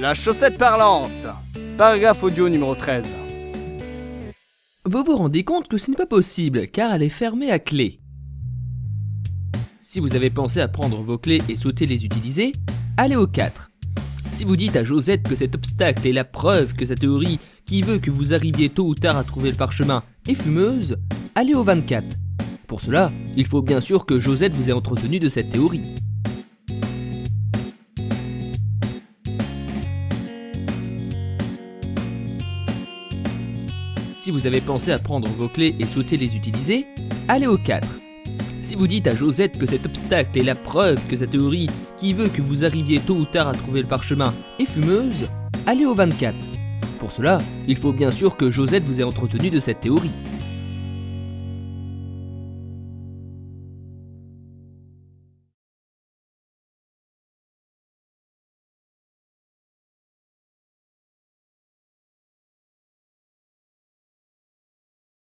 La chaussette parlante Paragraphe audio numéro 13. Vous vous rendez compte que ce n'est pas possible car elle est fermée à clé. Si vous avez pensé à prendre vos clés et sauter les utiliser, allez au 4. Si vous dites à Josette que cet obstacle est la preuve que sa théorie qui veut que vous arriviez tôt ou tard à trouver le parchemin est fumeuse, allez au 24. Pour cela, il faut bien sûr que Josette vous ait entretenu de cette théorie. Si vous avez pensé à prendre vos clés et sauter les utiliser, allez au 4. Si vous dites à Josette que cet obstacle est la preuve que sa théorie qui veut que vous arriviez tôt ou tard à trouver le parchemin est fumeuse, allez au 24. Pour cela, il faut bien sûr que Josette vous ait entretenu de cette théorie.